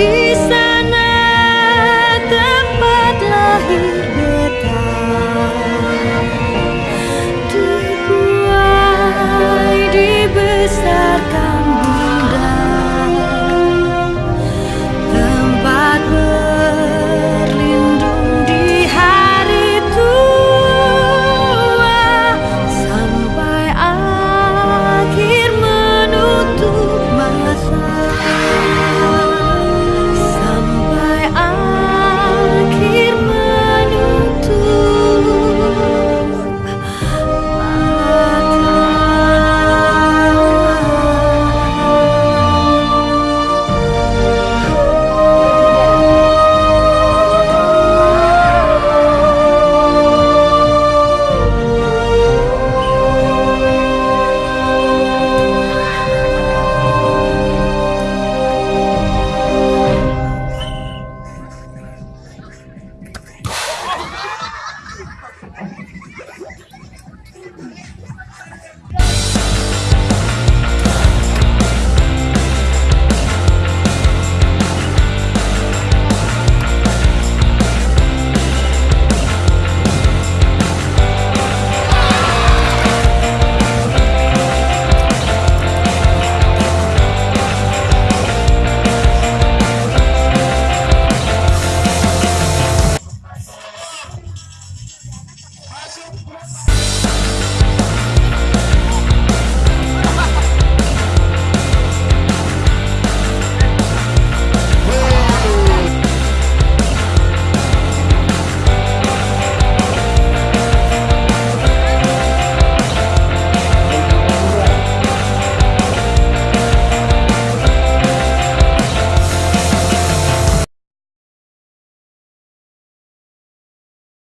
第三。すごい!